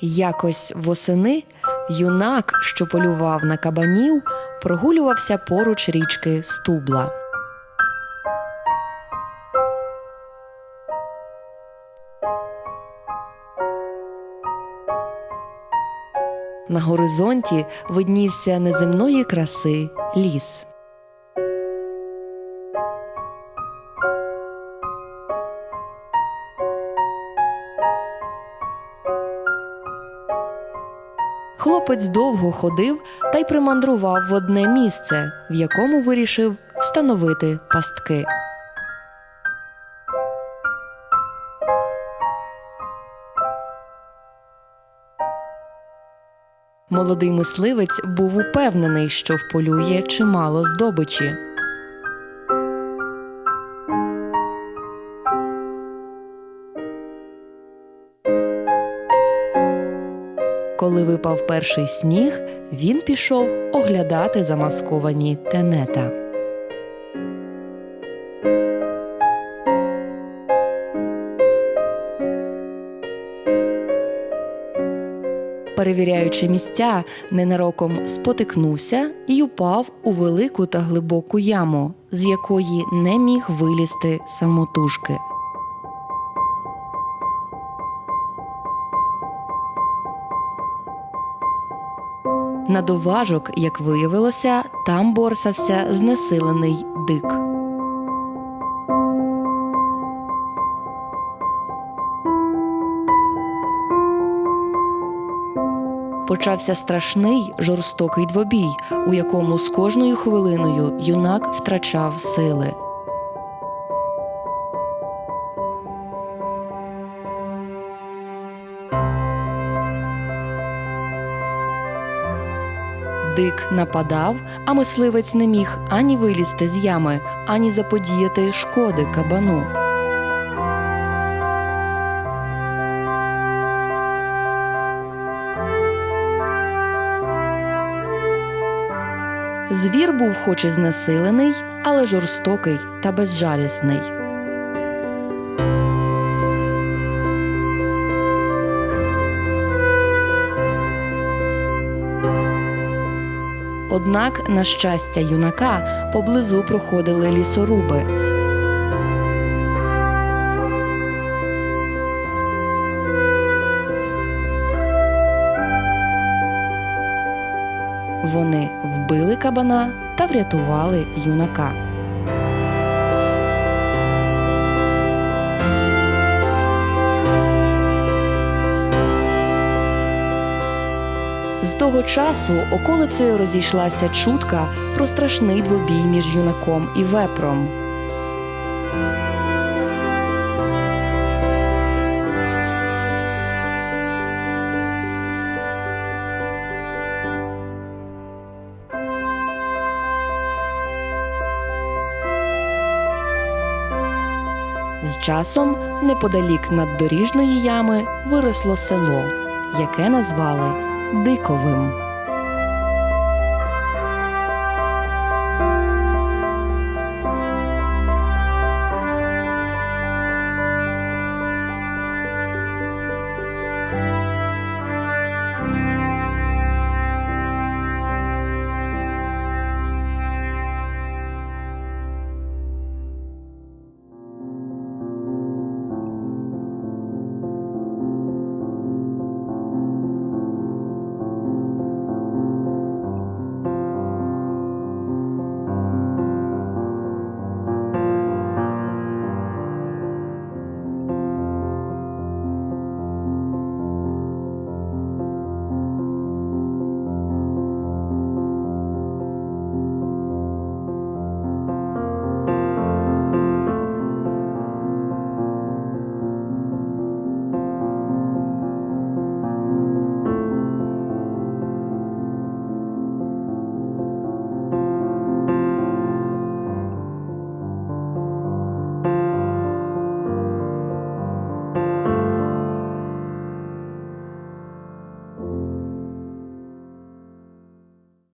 Якось восени юнак, що полював на кабанів, прогулювався поруч річки Стубла. На горизонті виднівся неземної краси ліс. Хлопець довго ходив та й примандрував в одне місце, в якому вирішив встановити пастки. Молодий мисливець був упевнений, що вполює чимало здобичі. Коли випав перший сніг, він пішов оглядати замасковані тенета. Перевіряючи місця, ненароком спотикнувся і упав у велику та глибоку яму, з якої не міг вилізти самотужки. На доважок, як виявилося, там борсався знесилений дик. Почався страшний жорстокий двобій, у якому з кожною хвилиною юнак втрачав сили. Дик нападав, а мисливець не міг ані вилізти з ями, ані заподіяти шкоди кабану. Звір був хоч і знесилений, але жорстокий та безжалісний. Однак, на щастя юнака, поблизу проходили лісоруби. Вони вбили кабана та врятували юнака. З того часу околицею розійшлася чутка про страшний двобій між юнаком і вепром. З часом неподалік наддоріжної ями виросло село, яке назвали Диковим.